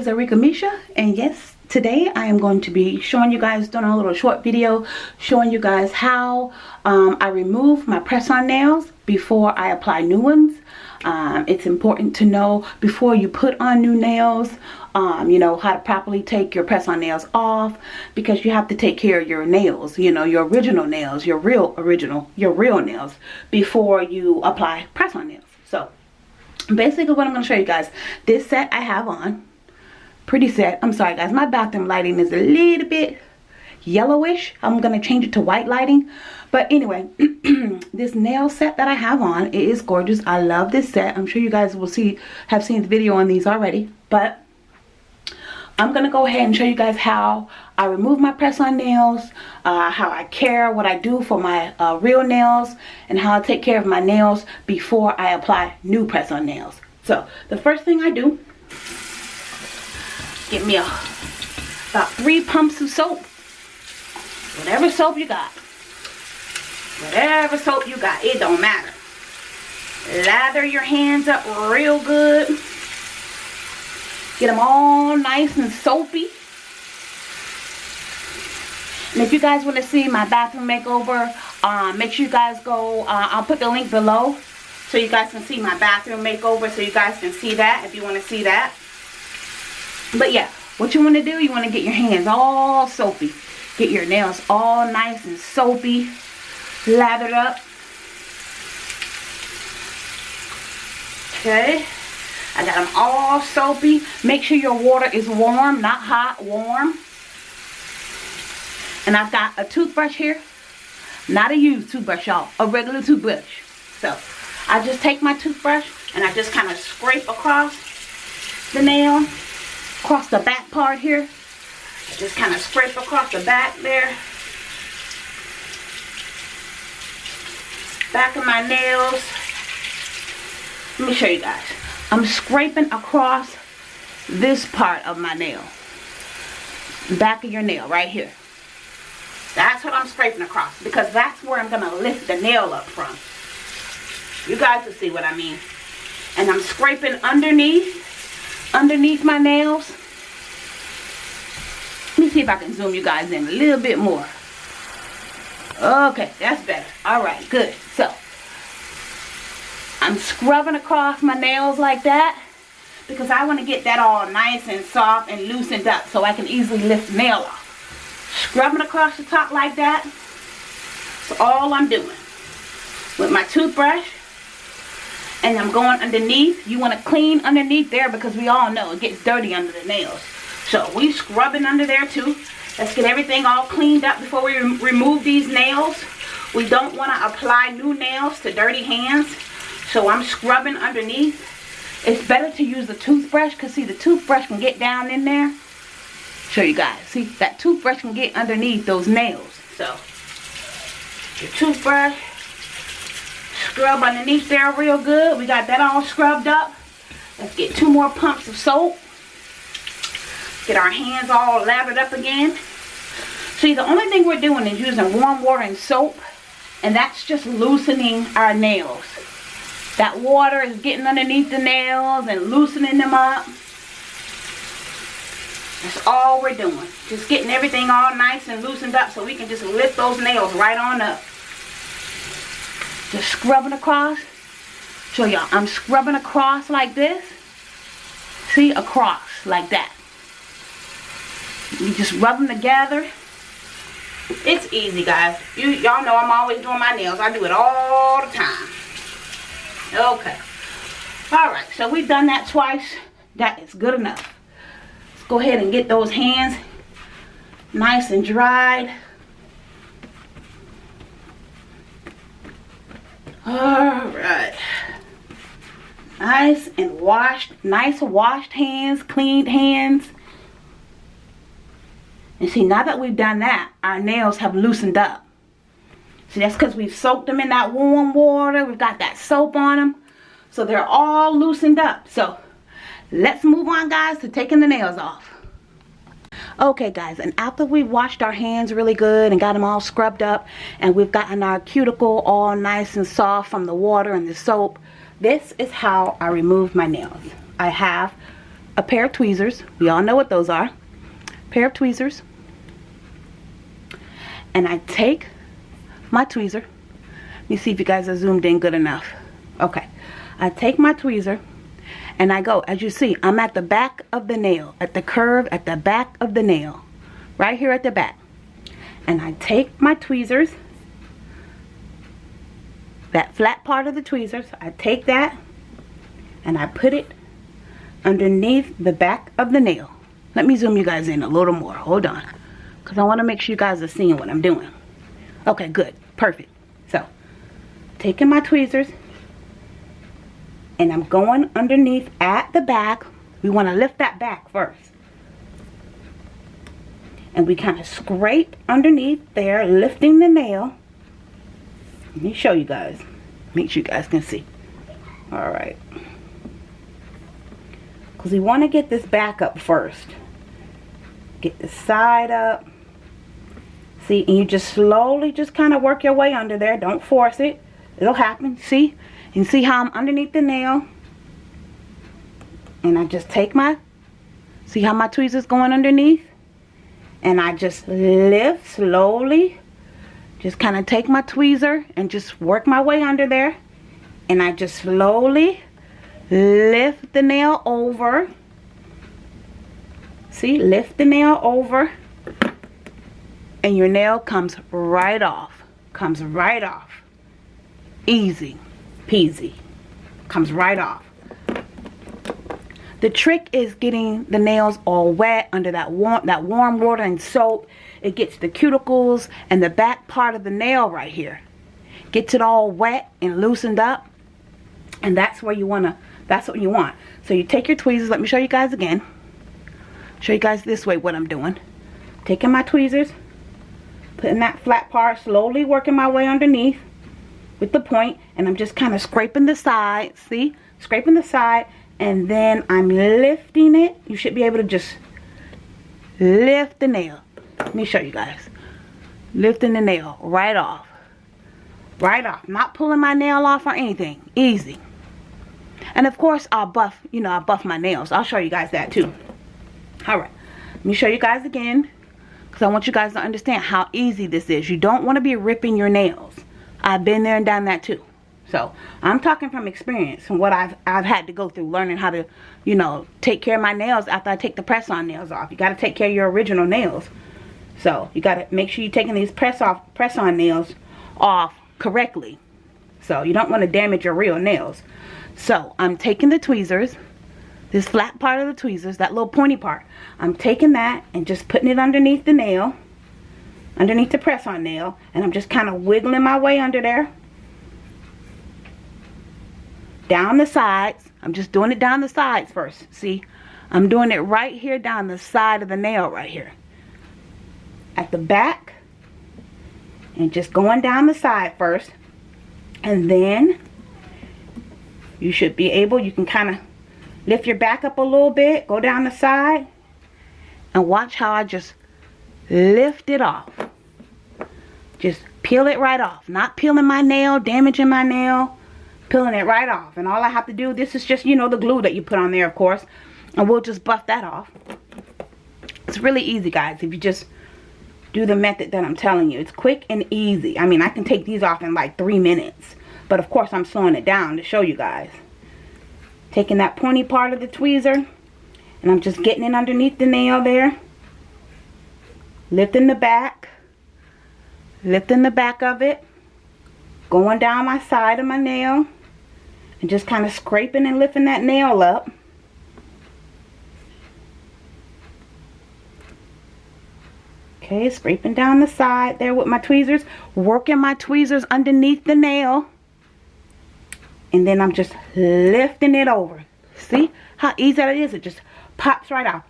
Is Arika Misha and yes, today I am going to be showing you guys, doing a little short video showing you guys how um, I remove my press-on nails before I apply new ones. Um, it's important to know before you put on new nails, um, you know, how to properly take your press-on nails off because you have to take care of your nails, you know, your original nails, your real original, your real nails before you apply press-on nails. So basically what I'm going to show you guys this set I have on pretty set I'm sorry guys. My bathroom lighting is a little bit yellowish. I'm going to change it to white lighting. But anyway this nail set that I have on it is gorgeous. I love this set. I'm sure you guys will see have seen the video on these already. But I'm going to go ahead and show you guys how I remove my press-on nails, uh, how I care, what I do for my uh, real nails, and how I take care of my nails before I apply new press-on nails. So, the first thing I do, get me a, about three pumps of soap. Whatever soap you got. Whatever soap you got, it don't matter. Lather your hands up real good Get them all nice and soapy. And if you guys want to see my bathroom makeover, uh, make sure you guys go, uh, I'll put the link below so you guys can see my bathroom makeover so you guys can see that if you want to see that. But yeah, what you want to do, you want to get your hands all soapy. Get your nails all nice and soapy, lathered up. Okay. I got them all soapy. Make sure your water is warm, not hot, warm. And I've got a toothbrush here. Not a used toothbrush, y'all. A regular toothbrush. So, I just take my toothbrush and I just kind of scrape across the nail. Across the back part here. Just kind of scrape across the back there. Back of my nails. Let me show you guys. I'm scraping across this part of my nail. Back of your nail, right here. That's what I'm scraping across because that's where I'm going to lift the nail up from. You guys will see what I mean. And I'm scraping underneath, underneath my nails. Let me see if I can zoom you guys in a little bit more. Okay, that's better. All right, good. So, I'm scrubbing across my nails like that because I want to get that all nice and soft and loosened up so I can easily lift the nail off. Scrubbing across the top like that. That's all I'm doing. With my toothbrush. And I'm going underneath. You want to clean underneath there because we all know it gets dirty under the nails. So we scrubbing under there too. Let's get everything all cleaned up before we remove these nails. We don't want to apply new nails to dirty hands. So I'm scrubbing underneath. It's better to use the toothbrush because see the toothbrush can get down in there. Show you guys. See that toothbrush can get underneath those nails. So your toothbrush. Scrub underneath there real good. We got that all scrubbed up. Let's get two more pumps of soap. Get our hands all lathered up again. See, the only thing we're doing is using warm water and soap. And that's just loosening our nails. That water is getting underneath the nails and loosening them up. That's all we're doing. Just getting everything all nice and loosened up so we can just lift those nails right on up. Just scrubbing across. Show y'all. I'm scrubbing across like this. See? Across like that. You just rub them together. It's easy, guys. You Y'all know I'm always doing my nails. I do it all the time. Okay. Alright, so we've done that twice. That is good enough. Let's go ahead and get those hands nice and dried. Alright. Nice and washed. Nice washed hands, cleaned hands. And see, now that we've done that, our nails have loosened up. See, that's because we've soaked them in that warm water. We've got that soap on them. So they're all loosened up. So let's move on, guys, to taking the nails off. Okay, guys, and after we washed our hands really good and got them all scrubbed up, and we've gotten our cuticle all nice and soft from the water and the soap, this is how I remove my nails. I have a pair of tweezers. We all know what those are. Pair of tweezers. And I take my tweezer. Let me see if you guys are zoomed in good enough. Okay. I take my tweezer and I go. As you see, I'm at the back of the nail. At the curve at the back of the nail. Right here at the back. And I take my tweezers. That flat part of the tweezers. I take that and I put it underneath the back of the nail. Let me zoom you guys in a little more. Hold on. Because I want to make sure you guys are seeing what I'm doing. Okay, good. Perfect. So, taking my tweezers. And I'm going underneath at the back. We want to lift that back first. And we kind of scrape underneath there, lifting the nail. Let me show you guys. Make sure you guys can see. Alright because we want to get this back up first get the side up see and you just slowly just kind of work your way under there don't force it it'll happen see and see how I'm underneath the nail? And I just take my see how my tweezers going underneath? And I just lift slowly just kind of take my tweezer and just work my way under there. And I just slowly lift the nail over. See lift the nail over. And your nail comes right off comes right off. Easy peasy comes right off the trick is getting the nails all wet under that warm that warm water and soap it gets the cuticles and the back part of the nail right here gets it all wet and loosened up and that's where you want to that's what you want. So you take your tweezers. Let me show you guys again. Show you guys this way what I'm doing. Taking my tweezers. Putting that flat part. Slowly working my way underneath. With the. And I'm just kind of scraping the side. See? Scraping the side. And then I'm lifting it. You should be able to just lift the nail. Let me show you guys. Lifting the nail right off. Right off. Not pulling my nail off or anything. Easy. And of course, I'll buff, you know, I'll buff my nails. I'll show you guys that too. Alright, let me show you guys again. Because I want you guys to understand how easy this is. You don't want to be ripping your nails. I've been there and done that too. So, I'm talking from experience and what I've, I've had to go through. Learning how to, you know, take care of my nails after I take the press-on nails off. You got to take care of your original nails. So, you got to make sure you're taking these press-off, press-on nails off correctly. So, you don't want to damage your real nails. So I'm taking the tweezers, this flat part of the tweezers, that little pointy part. I'm taking that and just putting it underneath the nail, underneath the press-on nail, and I'm just kind of wiggling my way under there. Down the sides. I'm just doing it down the sides first. See, I'm doing it right here down the side of the nail right here. At the back. And just going down the side first. And then you should be able you can kind of lift your back up a little bit go down the side and watch how I just lift it off just peel it right off not peeling my nail damaging my nail peeling it right off and all I have to do this is just you know the glue that you put on there of course and we'll just buff that off it's really easy guys if you just do the method that I'm telling you it's quick and easy I mean I can take these off in like three minutes but of course, I'm slowing it down to show you guys. Taking that pointy part of the tweezer. And I'm just getting it underneath the nail there. Lifting the back. Lifting the back of it. Going down my side of my nail. And just kind of scraping and lifting that nail up. Okay, scraping down the side there with my tweezers. Working my tweezers underneath the nail and then I'm just lifting it over see how easy that is it just pops right out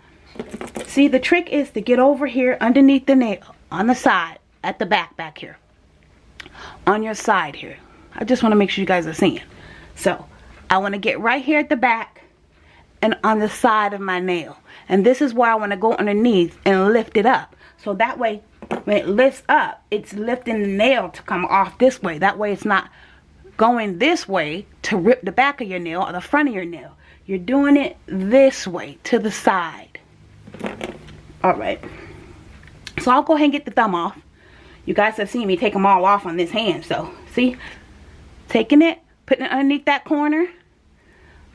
see the trick is to get over here underneath the nail on the side at the back back here on your side here I just want to make sure you guys are seeing so I want to get right here at the back and on the side of my nail and this is where I want to go underneath and lift it up so that way when it lifts up it's lifting the nail to come off this way that way it's not going this way to rip the back of your nail or the front of your nail. you're doing it this way to the side. Alright. So I'll go ahead and get the thumb off. You guys have seen me take them all off on this hand. So, see? Taking it, putting it underneath that corner.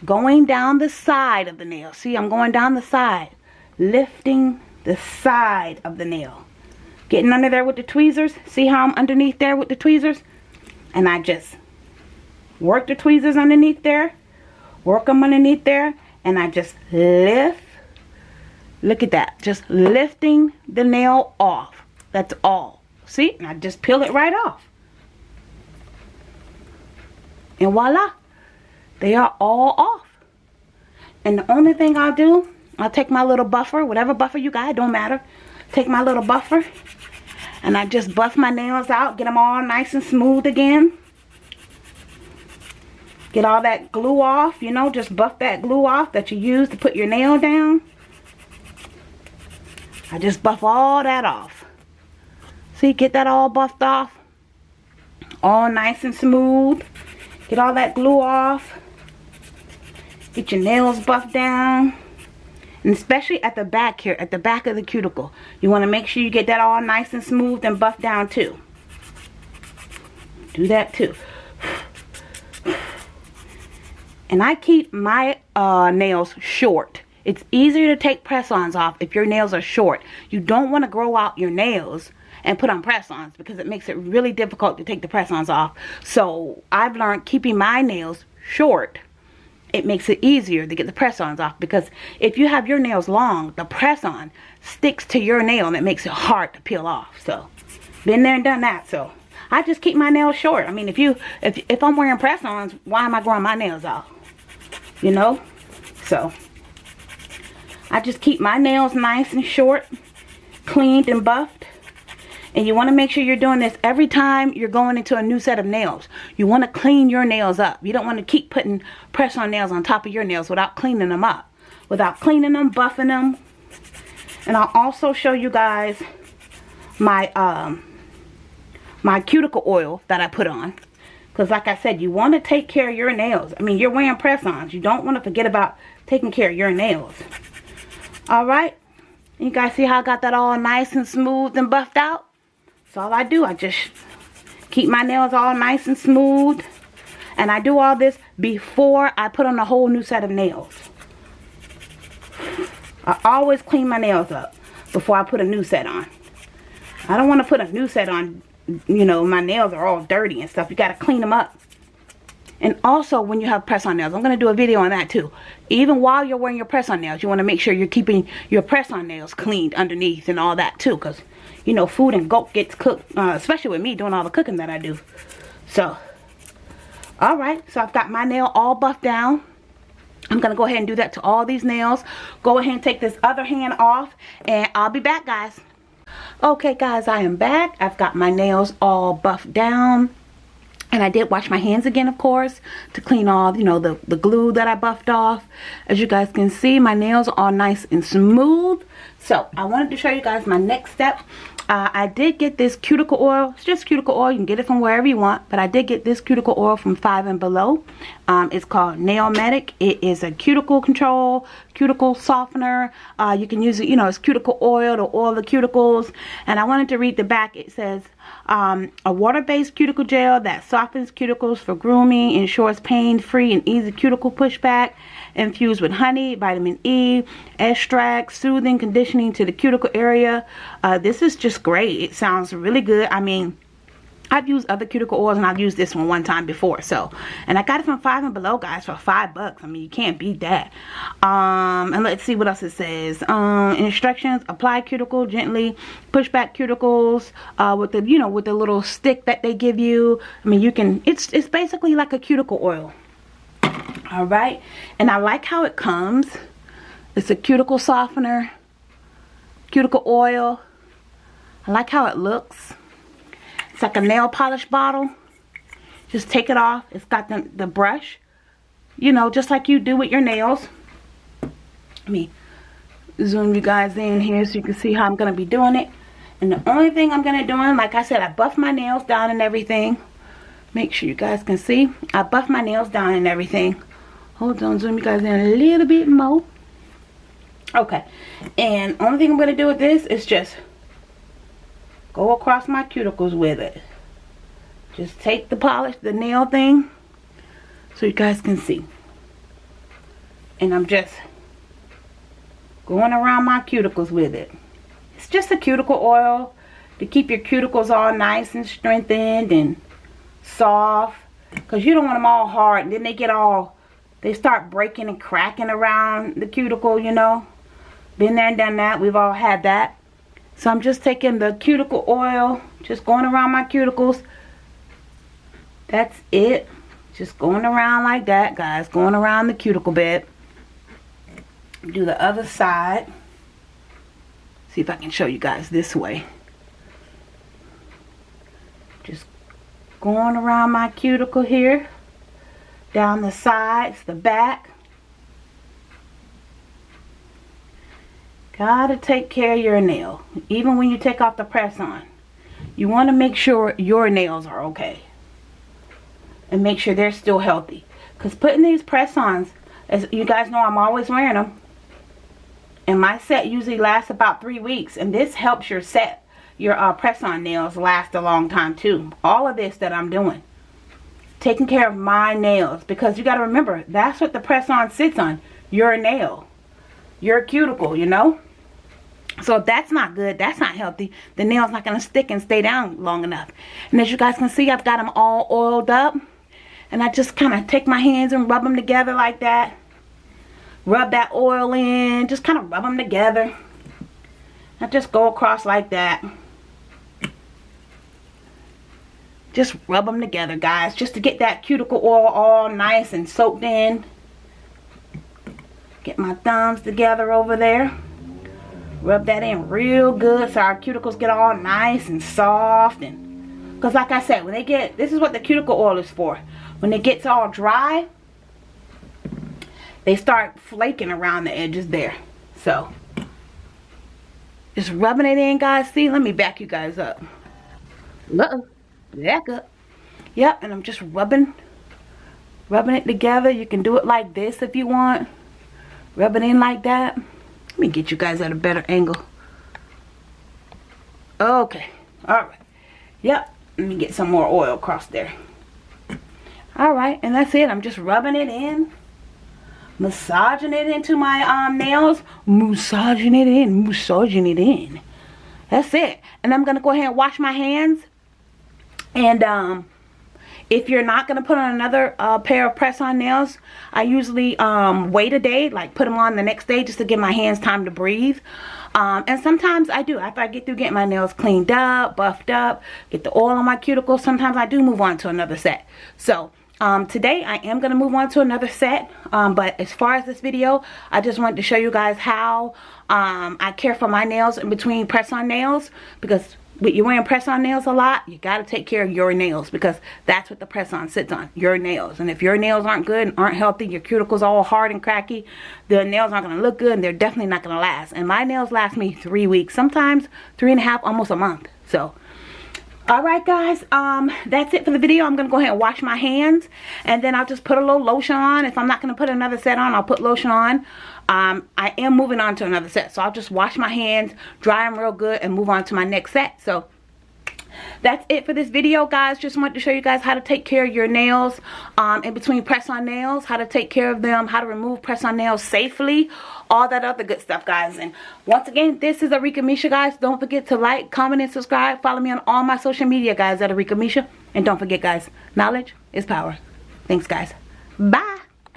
Going down the side of the nail. See, I'm going down the side. Lifting the side of the nail. Getting under there with the tweezers. See how I'm underneath there with the tweezers? And I just work the tweezers underneath there. Work them underneath there. And I just lift. Look at that. Just lifting the nail off. That's all. See? And I just peel it right off. And voila. They are all off. And the only thing I'll do, I'll take my little buffer, whatever buffer you got, don't matter. Take my little buffer and I just buff my nails out, get them all nice and smooth again. Get all that glue off, you know, just buff that glue off that you use to put your nail down. I just buff all that off. See, get that all buffed off. All nice and smooth. Get all that glue off. Get your nails buffed down. And especially at the back here, at the back of the cuticle. You want to make sure you get that all nice and smooth and buffed down too. Do that too. And I keep my uh, nails short. It's easier to take press-ons off if your nails are short. You don't want to grow out your nails and put on press-ons because it makes it really difficult to take the press-ons off. So I've learned keeping my nails short it makes it easier to get the press-ons off because if you have your nails long, the press-on sticks to your nail and it makes it hard to peel off. So, been there and done that. So, I just keep my nails short. I mean, if you if if I'm wearing press-ons, why am I growing my nails off? You know? So, I just keep my nails nice and short, cleaned and buffed. And you want to make sure you're doing this every time you're going into a new set of nails. You want to clean your nails up. You don't want to keep putting press on nails on top of your nails without cleaning them up. Without cleaning them, buffing them. And I'll also show you guys my um my cuticle oil that I put on. Because like I said, you want to take care of your nails. I mean, you're wearing press-ons. You don't want to forget about taking care of your nails. Alright? You guys see how I got that all nice and smooth and buffed out? That's all I do. I just keep my nails all nice and smooth. And I do all this before I put on a whole new set of nails. I always clean my nails up before I put a new set on. I don't want to put a new set on, you know, my nails are all dirty and stuff. You got to clean them up. And also when you have press on nails, I'm going to do a video on that too. Even while you're wearing your press on nails, you want to make sure you're keeping your press on nails cleaned underneath and all that too. Because, you know, food and gulp gets cooked, uh, especially with me doing all the cooking that I do. So, alright. So I've got my nail all buffed down. I'm going to go ahead and do that to all these nails. Go ahead and take this other hand off. And I'll be back, guys. Okay, guys, I am back. I've got my nails all buffed down. And I did wash my hands again, of course, to clean all, you know, the, the glue that I buffed off. As you guys can see, my nails are nice and smooth. So, I wanted to show you guys my next step. Uh, I did get this cuticle oil. It's just cuticle oil. You can get it from wherever you want. But I did get this cuticle oil from 5 and Below. Um, it's called Nail Medic. It is a cuticle control, cuticle softener. Uh, you can use it, you know, it's cuticle oil to oil the cuticles. And I wanted to read the back. It says, um, a water-based cuticle gel that softens cuticles for grooming, ensures pain-free and easy cuticle pushback, infused with honey, vitamin E, extract, soothing, conditioning to the cuticle area. Uh, this is just great. It sounds really good. I mean, I've used other cuticle oils and I've used this one one time before. So, and I got it from Five and Below, guys, for five bucks. I mean, you can't beat that. Um, and let's see what else it says. Um, instructions: apply cuticle gently, push back cuticles uh, with the, you know, with the little stick that they give you. I mean, you can. It's it's basically like a cuticle oil all right and I like how it comes it's a cuticle softener cuticle oil I like how it looks it's like a nail polish bottle. Just take it off. It's got the, the brush. You know just like you do with your nails. Let me zoom you guys in here so you can see how I'm going to be doing it. And the only thing I'm going to do like I said I buff my nails down and everything. Make sure you guys can see. I buff my nails down and everything. Hold on zoom you guys in a little bit more. Okay. And only thing I'm going to do with this is just go across my cuticles with it. Just take the polish the nail thing so you guys can see. And I'm just going around my cuticles with it. It's just a cuticle oil to keep your cuticles all nice and strengthened and soft because you don't want them all hard. And then they get all they start breaking and cracking around the cuticle you know. Been there and done that. We've all had that so I'm just taking the cuticle oil just going around my cuticles. That's it. Just going around like that guys. Going around the cuticle bed. do the other side. See if I can show you guys this way. Just going around my cuticle here. Down the sides the back gotta take care of your nail even when you take off the press on. You want to make sure your nails are okay. And make sure they're still healthy. Because putting these press-ons as you guys know I'm always wearing them and my set usually lasts about three weeks and this helps your set your uh, press-on nails last a long time too. All of this that I'm doing. Taking care of my nails because you got to remember that's what the press-on sits on your nail. Your cuticle you know so that's not good that's not healthy the nail's not going to stick and stay down long enough. And as you guys can see I've got them all oiled up and I just kind of take my hands and rub them together like that. Rub that oil in just kind of rub them together. I just go across like that. Just rub them together guys just to get that cuticle oil all nice and soaked in. Get my thumbs together over there rub that in real good so our cuticles get all nice and soft and because like I said when they get this is what the cuticle oil is for. When it gets all dry they start flaking around the edges there. So just rubbing it in guys. See let me back you guys up. Uh -oh back up. Yep and I'm just rubbing rubbing it together. You can do it like this if you want. Rub it in like that let me get you guys at a better angle. Okay all right. Yep let me get some more oil across there. All right and that's it. I'm just rubbing it in massaging it into my um nails massaging it in massaging it in. That's it. And I'm gonna go ahead and wash my hands and um, if you're not going to put on another uh, pair of press-on nails, I usually um, wait a day, like put them on the next day just to give my hands time to breathe. Um, and sometimes I do. After I get through getting my nails cleaned up, buffed up, get the oil on my cuticles, sometimes I do move on to another set. So, um, today I am going to move on to another set. Um, but as far as this video, I just wanted to show you guys how um, I care for my nails in between press-on nails. Because you're wearing press-on nails a lot, you got to take care of your nails because that's what the press-on sits on, your nails. And if your nails aren't good and aren't healthy, your cuticles all hard and cracky, the nails aren't going to look good and they're definitely not going to last. And my nails last me three weeks, sometimes three and a half, almost a month. So, alright guys um that's it for the video i'm gonna go ahead and wash my hands and then i'll just put a little lotion on if i'm not gonna put another set on i'll put lotion on um, I am moving on to another set. So I'll just wash my hands, dry them real good, and move on to my next set. So that's it for this video guys just wanted to show you guys how to take care of your nails um, in between press on nails how to take care of them how to remove press on nails safely all that other good stuff guys. And once again this is Arika Misha guys. Don't forget to like comment and subscribe. Follow me on all my social media guys at Arika Misha. And don't forget guys knowledge is power. Thanks guys. Bye